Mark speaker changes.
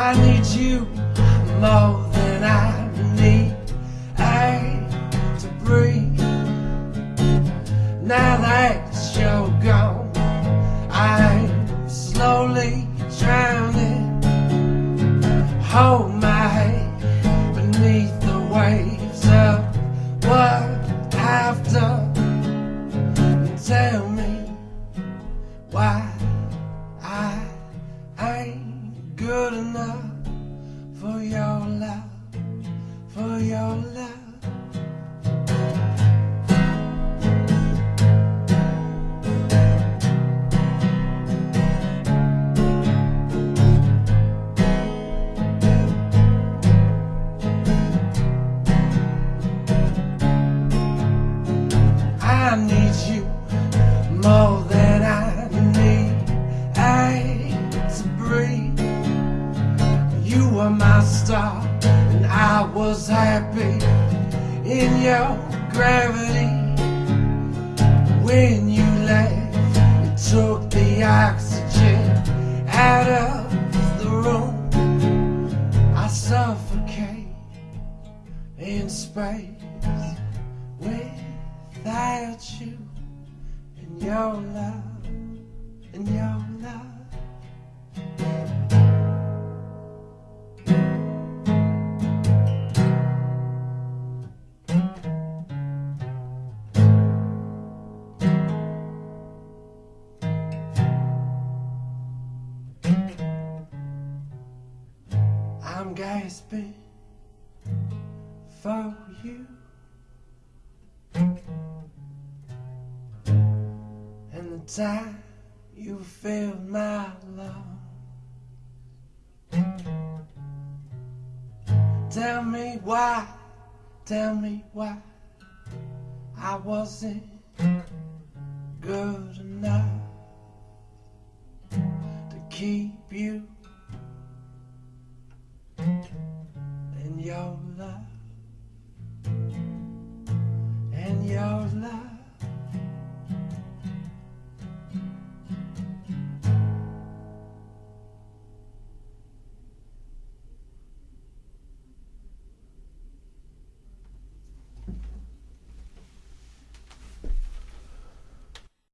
Speaker 1: I need you more good enough for your love, for your love. Were my star, and I was happy in your gravity. When you left, it took the oxygen out of the room. I suffocate in space without you and your love and your I'm gasping for you. And the time you filled my lungs. Tell me why, tell me why I wasn't good enough to keep you our life.